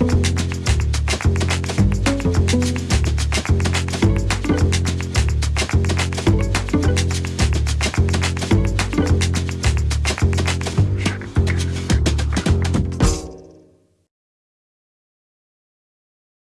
you